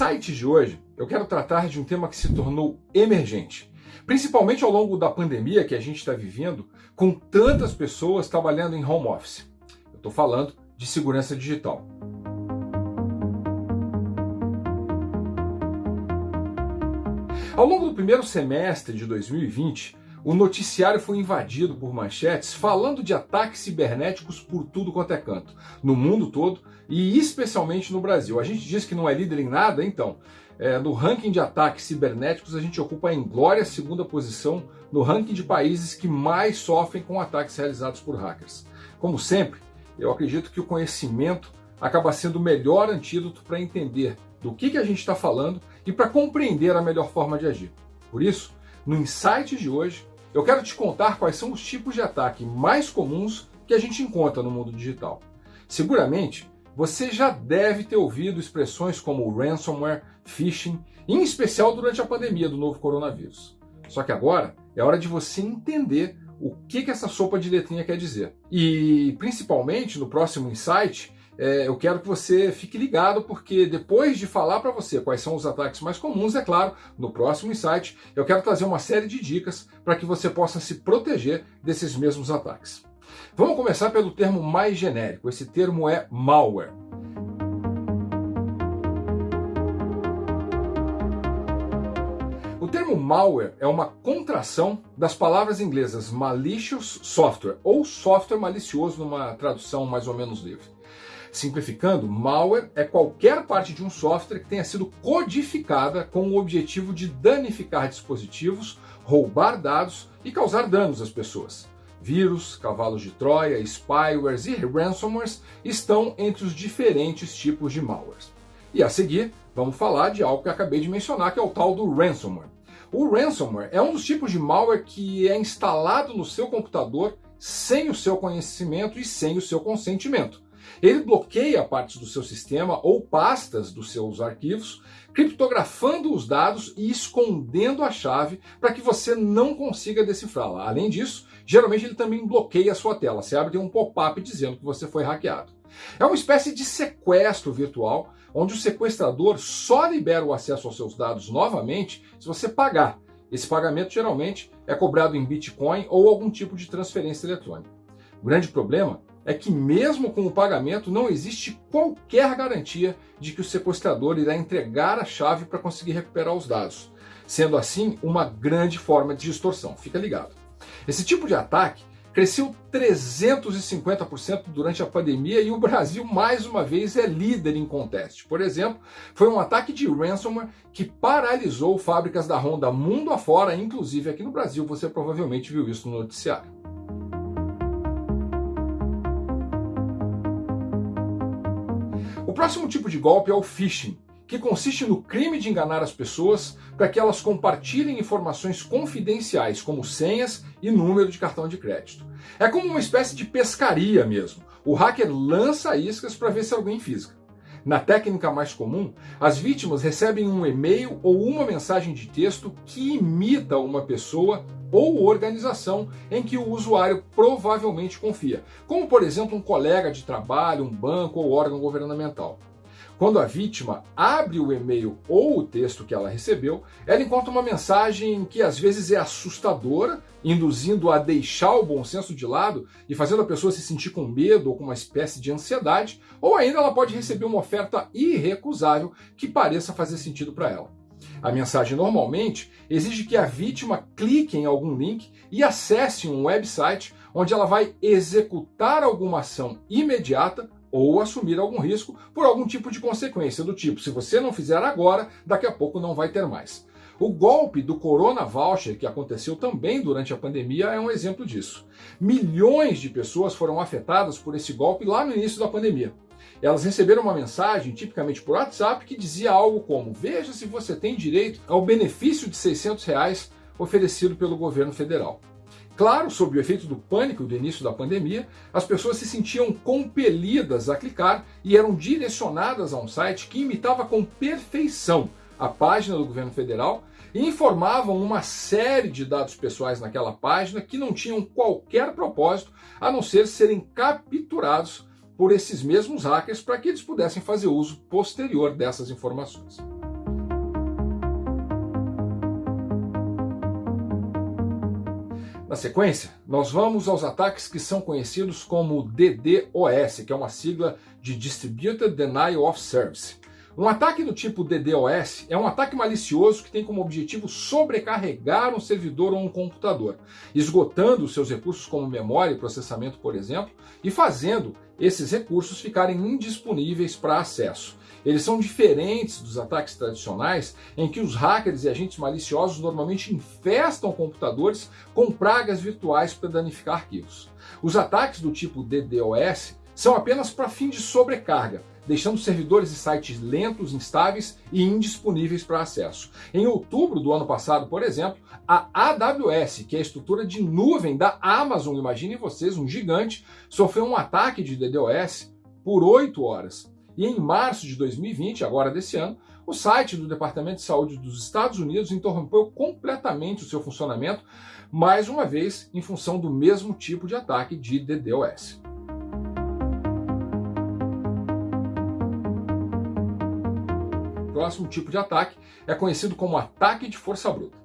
Insight de hoje, eu quero tratar de um tema que se tornou emergente, principalmente ao longo da pandemia que a gente está vivendo, com tantas pessoas trabalhando em home office. Eu estou falando de segurança digital. Ao longo do primeiro semestre de 2020, o noticiário foi invadido por manchetes falando de ataques cibernéticos por tudo quanto é canto, no mundo todo e especialmente no Brasil. A gente diz que não é líder em nada, então. É, no ranking de ataques cibernéticos, a gente ocupa em glória a segunda posição no ranking de países que mais sofrem com ataques realizados por hackers. Como sempre, eu acredito que o conhecimento acaba sendo o melhor antídoto para entender do que, que a gente está falando e para compreender a melhor forma de agir. Por isso, no Insight de hoje, eu quero te contar quais são os tipos de ataque mais comuns que a gente encontra no mundo digital. Seguramente, você já deve ter ouvido expressões como ransomware, phishing, em especial durante a pandemia do novo coronavírus. Só que agora é hora de você entender o que, que essa sopa de letrinha quer dizer. E, principalmente, no próximo Insight, é, eu quero que você fique ligado, porque depois de falar para você quais são os ataques mais comuns, é claro, no próximo insight eu quero trazer uma série de dicas para que você possa se proteger desses mesmos ataques. Vamos começar pelo termo mais genérico, esse termo é malware. O termo malware é uma contração das palavras inglesas malicious software ou software malicioso numa tradução mais ou menos livre. Simplificando, malware é qualquer parte de um software que tenha sido codificada com o objetivo de danificar dispositivos, roubar dados e causar danos às pessoas. Vírus, cavalos de Troia, spywares e ransomwares estão entre os diferentes tipos de malwares. E a seguir, vamos falar de algo que acabei de mencionar, que é o tal do ransomware. O ransomware é um dos tipos de malware que é instalado no seu computador sem o seu conhecimento e sem o seu consentimento. Ele bloqueia partes do seu sistema ou pastas dos seus arquivos, criptografando os dados e escondendo a chave para que você não consiga decifrá-la. Além disso, geralmente ele também bloqueia a sua tela. Você abre um pop-up dizendo que você foi hackeado. É uma espécie de sequestro virtual, onde o sequestrador só libera o acesso aos seus dados novamente se você pagar. Esse pagamento geralmente é cobrado em Bitcoin ou algum tipo de transferência eletrônica. O grande problema é que mesmo com o pagamento não existe qualquer garantia de que o sequestrador irá entregar a chave para conseguir recuperar os dados, sendo assim uma grande forma de extorsão. Fica ligado. Esse tipo de ataque cresceu 350% durante a pandemia e o Brasil mais uma vez é líder em conteste. Por exemplo, foi um ataque de ransomware que paralisou fábricas da Honda mundo afora, inclusive aqui no Brasil, você provavelmente viu isso no noticiário. Próximo tipo de golpe é o phishing, que consiste no crime de enganar as pessoas para que elas compartilhem informações confidenciais, como senhas e número de cartão de crédito. É como uma espécie de pescaria mesmo. O hacker lança iscas para ver se alguém fisga. Na técnica mais comum, as vítimas recebem um e-mail ou uma mensagem de texto que imita uma pessoa ou organização em que o usuário provavelmente confia, como por exemplo um colega de trabalho, um banco ou órgão governamental. Quando a vítima abre o e-mail ou o texto que ela recebeu, ela encontra uma mensagem que às vezes é assustadora, induzindo a deixar o bom senso de lado e fazendo a pessoa se sentir com medo ou com uma espécie de ansiedade, ou ainda ela pode receber uma oferta irrecusável que pareça fazer sentido para ela. A mensagem normalmente exige que a vítima clique em algum link e acesse um website onde ela vai executar alguma ação imediata ou assumir algum risco por algum tipo de consequência, do tipo, se você não fizer agora, daqui a pouco não vai ter mais. O golpe do Corona Voucher, que aconteceu também durante a pandemia, é um exemplo disso. Milhões de pessoas foram afetadas por esse golpe lá no início da pandemia. Elas receberam uma mensagem, tipicamente por WhatsApp, que dizia algo como: Veja se você tem direito ao benefício de 600 reais oferecido pelo governo federal. Claro, sob o efeito do pânico do início da pandemia, as pessoas se sentiam compelidas a clicar e eram direcionadas a um site que imitava com perfeição a página do governo federal e informavam uma série de dados pessoais naquela página que não tinham qualquer propósito a não ser serem capturados por esses mesmos hackers para que eles pudessem fazer uso posterior dessas informações. Na sequência, nós vamos aos ataques que são conhecidos como DDoS, que é uma sigla de Distributed Denial of Service. Um ataque do tipo DDoS é um ataque malicioso que tem como objetivo sobrecarregar um servidor ou um computador, esgotando seus recursos como memória e processamento, por exemplo, e fazendo esses recursos ficarem indisponíveis para acesso. Eles são diferentes dos ataques tradicionais, em que os hackers e agentes maliciosos normalmente infestam computadores com pragas virtuais para danificar arquivos. Os ataques do tipo DDoS são apenas para fim de sobrecarga, deixando servidores e sites lentos, instáveis e indisponíveis para acesso. Em outubro do ano passado, por exemplo, a AWS, que é a estrutura de nuvem da Amazon, imaginem vocês, um gigante, sofreu um ataque de DDoS por 8 horas. E em março de 2020, agora desse ano, o site do Departamento de Saúde dos Estados Unidos interrompeu completamente o seu funcionamento, mais uma vez em função do mesmo tipo de ataque de DDoS. Próximo tipo de ataque é conhecido como ataque de força bruta.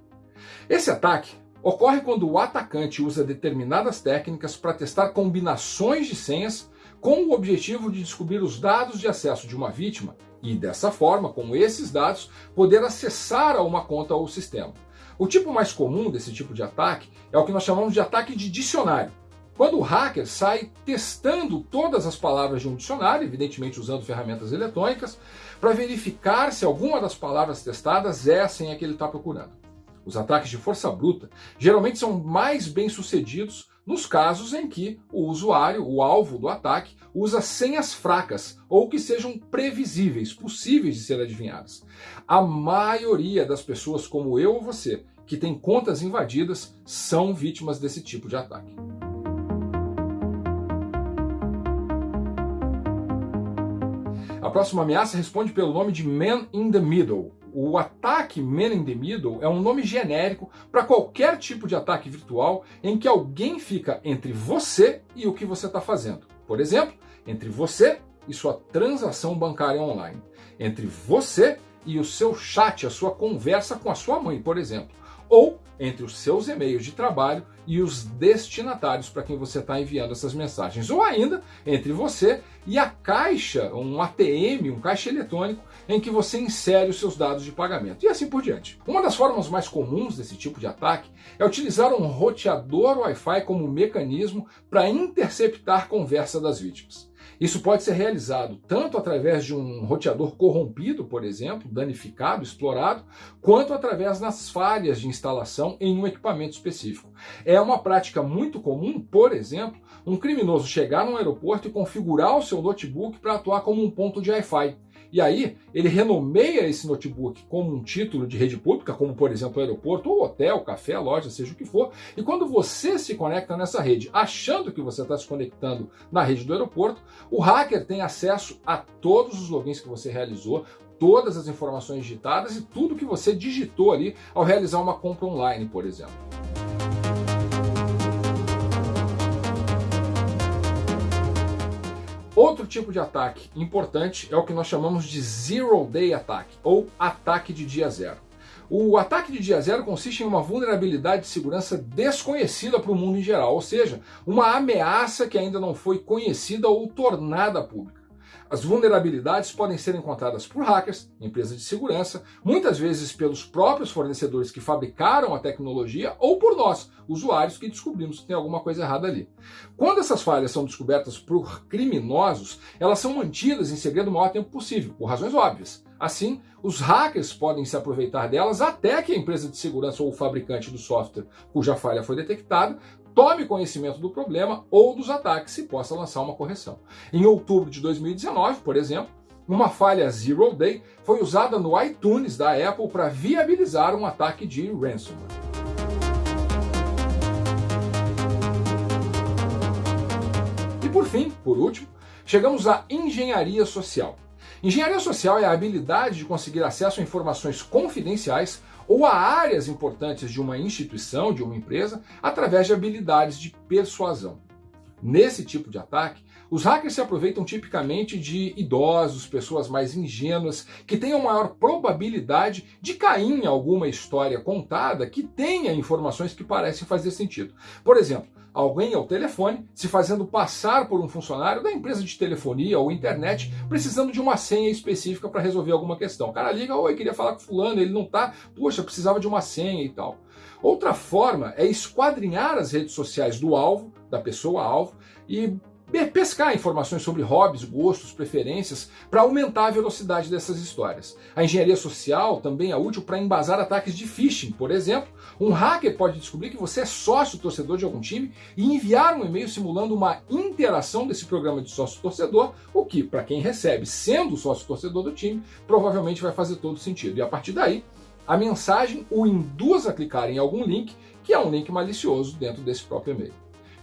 Esse ataque ocorre quando o atacante usa determinadas técnicas para testar combinações de senhas com o objetivo de descobrir os dados de acesso de uma vítima e, dessa forma, com esses dados, poder acessar a uma conta ou sistema. O tipo mais comum desse tipo de ataque é o que nós chamamos de ataque de dicionário. Quando o hacker sai testando todas as palavras de um dicionário, evidentemente usando ferramentas eletrônicas, para verificar se alguma das palavras testadas é a senha que ele está procurando. Os ataques de força bruta geralmente são mais bem sucedidos nos casos em que o usuário, o alvo do ataque, usa senhas fracas ou que sejam previsíveis, possíveis de ser adivinhadas. A maioria das pessoas, como eu ou você, que tem contas invadidas, são vítimas desse tipo de ataque. A próxima ameaça responde pelo nome de Man in the Middle, o ataque Man in the Middle é um nome genérico para qualquer tipo de ataque virtual em que alguém fica entre você e o que você está fazendo. Por exemplo, entre você e sua transação bancária online. Entre você e o seu chat, a sua conversa com a sua mãe, por exemplo. Ou entre os seus e-mails de trabalho e os destinatários para quem você está enviando essas mensagens. Ou ainda entre você e a caixa, um ATM, um caixa eletrônico, em que você insere os seus dados de pagamento. E assim por diante. Uma das formas mais comuns desse tipo de ataque é utilizar um roteador Wi-Fi como mecanismo para interceptar conversa das vítimas. Isso pode ser realizado tanto através de um roteador corrompido, por exemplo, danificado, explorado, quanto através das falhas de instalação em um equipamento específico. É uma prática muito comum, por exemplo, um criminoso chegar num aeroporto e configurar o seu notebook para atuar como um ponto de Wi-Fi. E aí, ele renomeia esse notebook como um título de rede pública, como por exemplo o aeroporto, ou hotel, café, loja, seja o que for. E quando você se conecta nessa rede, achando que você está se conectando na rede do aeroporto, o hacker tem acesso a todos os logins que você realizou, todas as informações digitadas e tudo que você digitou ali ao realizar uma compra online, por exemplo. Outro tipo de ataque importante é o que nós chamamos de Zero Day Attack, ou ataque de dia zero. O ataque de dia zero consiste em uma vulnerabilidade de segurança desconhecida para o mundo em geral, ou seja, uma ameaça que ainda não foi conhecida ou tornada pública. As vulnerabilidades podem ser encontradas por hackers, empresas de segurança, muitas vezes pelos próprios fornecedores que fabricaram a tecnologia ou por nós, usuários, que descobrimos que tem alguma coisa errada ali. Quando essas falhas são descobertas por criminosos, elas são mantidas em segredo o maior tempo possível, por razões óbvias. Assim, os hackers podem se aproveitar delas até que a empresa de segurança ou o fabricante do software cuja falha foi detectada tome conhecimento do problema ou dos ataques e possa lançar uma correção. Em outubro de 2019, por exemplo, uma falha Zero Day foi usada no iTunes da Apple para viabilizar um ataque de ransomware. E por fim, por último, chegamos à engenharia social. Engenharia social é a habilidade de conseguir acesso a informações confidenciais ou a áreas importantes de uma instituição, de uma empresa, através de habilidades de persuasão. Nesse tipo de ataque, Os hackers se aproveitam tipicamente de idosos, pessoas mais ingênuas, que tenham maior probabilidade de cair em alguma história contada que tenha informações que parecem fazer sentido. Por exemplo, alguém ao telefone se fazendo passar por um funcionário da empresa de telefonia ou internet precisando de uma senha específica para resolver alguma questão. O cara liga, oi, queria falar com fulano, ele não tá, poxa, precisava de uma senha e tal. Outra forma é esquadrinhar as redes sociais do alvo, da pessoa alvo, e pescar informações sobre hobbies, gostos, preferências, para aumentar a velocidade dessas histórias. A engenharia social também é útil para embasar ataques de phishing. Por exemplo, um hacker pode descobrir que você é sócio torcedor de algum time e enviar um e-mail simulando uma interação desse programa de sócio torcedor, o que, para quem recebe sendo sócio torcedor do time, provavelmente vai fazer todo sentido. E a partir daí, a mensagem o induz a clicar em algum link, que é um link malicioso dentro desse próprio e-mail.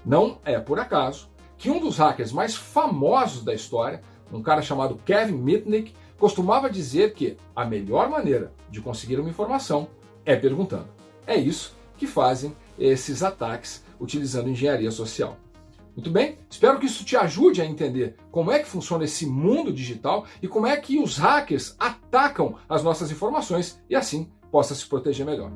Não é por acaso que um dos hackers mais famosos da história, um cara chamado Kevin Mitnick, costumava dizer que a melhor maneira de conseguir uma informação é perguntando. É isso que fazem esses ataques utilizando engenharia social. Muito bem? Espero que isso te ajude a entender como é que funciona esse mundo digital e como é que os hackers atacam as nossas informações e assim possa se proteger melhor.